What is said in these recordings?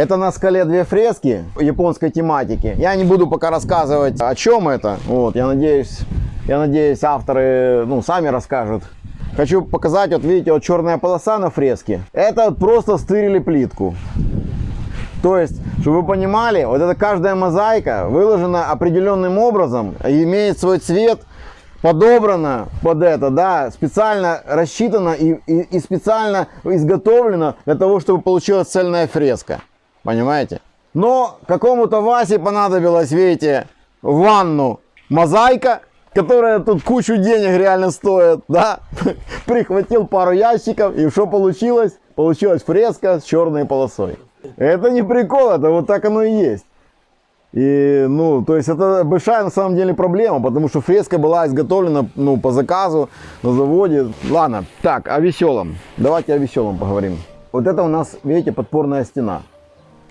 Это на скале две фрески японской тематики. Я не буду пока рассказывать, о чем это. Вот, я надеюсь, я надеюсь, авторы, ну, сами расскажут. Хочу показать, вот видите, вот черная полоса на фреске. Это просто стырили плитку. То есть, чтобы вы понимали, вот эта каждая мозаика выложена определенным образом, имеет свой цвет, подобрана под это, да, специально рассчитана и, и, и специально изготовлена для того, чтобы получилась цельная фреска. Понимаете? Но какому-то Васе понадобилось, видите, ванну мозаика, которая тут кучу денег реально стоит, да, прихватил пару ящиков, и что получилось? Получилась фреска с черной полосой. Это не прикол, это вот так оно и есть. И, ну, то есть это большая на самом деле проблема, потому что фреска была изготовлена, ну, по заказу на заводе. Ладно, так, о веселом. Давайте о веселом поговорим. Вот это у нас, видите, подпорная стена.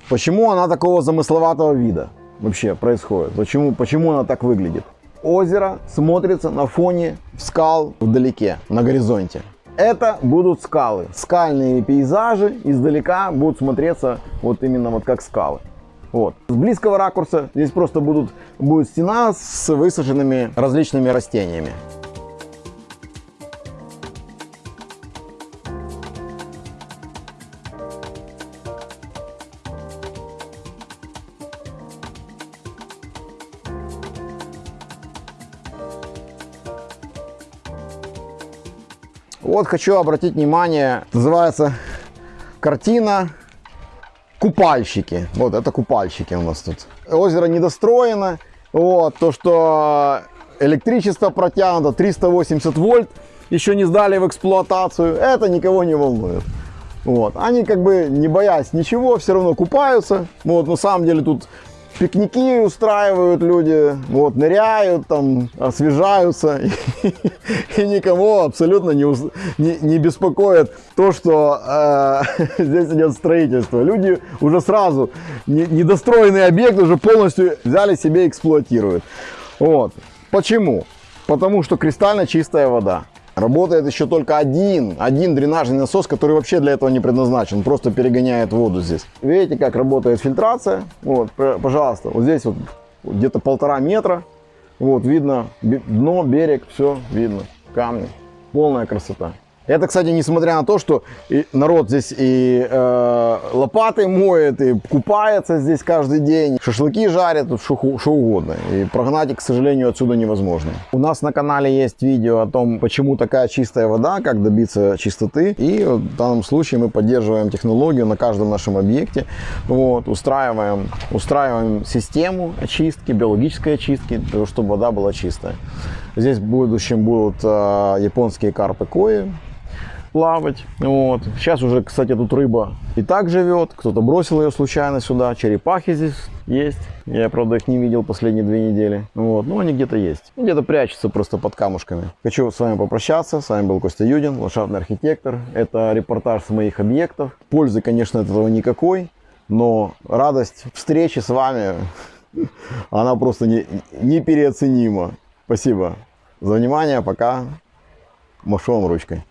Почему она такого замысловатого вида вообще происходит? Почему, почему она так выглядит? Озеро смотрится на фоне скал вдалеке, на горизонте. Это будут скалы. Скальные пейзажи издалека будут смотреться вот именно вот как скалы. Вот. С близкого ракурса здесь просто будут, будет стена с высаженными различными растениями. Вот хочу обратить внимание, называется картина купальщики. Вот это купальщики у нас тут. Озеро недостроено. Вот, то, что электричество протянуто 380 вольт, еще не сдали в эксплуатацию, это никого не волнует. Вот. Они как бы не боясь ничего, все равно купаются. Вот, на самом деле тут пикники устраивают люди, вот, ныряют, там, освежаются, и, никого абсолютно не, не, не беспокоит то, что э, здесь идет строительство. Люди уже сразу не, недостроенный объект уже полностью взяли себе эксплуатируют. Вот. Почему? Потому что кристально чистая вода. Работает еще только один, один дренажный насос, который вообще для этого не предназначен, просто перегоняет воду здесь. Видите, как работает фильтрация? Вот, пожалуйста, вот здесь вот где-то полтора метра, вот видно дно, берег, все видно, камни, полная красота. Это, кстати, несмотря на то, что народ здесь и э, лопатой моет, и купается здесь каждый день, шашлыки жарят, тут что угодно. И прогнать к сожалению, отсюда невозможно. У нас на канале есть видео о том, почему такая чистая вода, как добиться чистоты. И в данном случае мы поддерживаем технологию на каждом нашем объекте. Вот, устраиваем, устраиваем систему очистки, биологической очистки, чтобы вода была чистая. Здесь в будущем будут э, японские карпы кои, плавать. Вот. Сейчас уже, кстати, тут рыба и так живет. Кто-то бросил ее случайно сюда. Черепахи здесь есть. Я, правда, их не видел последние две недели. Вот. Но они где-то есть. Где-то прячутся просто под камушками. Хочу с вами попрощаться. С вами был Костя Юдин, ландшафтный архитектор. Это репортаж с моих объектов. Пользы, конечно, от этого никакой. Но радость встречи с вами, она просто не, непереоценима. Спасибо за внимание. Пока. Машу вам ручкой.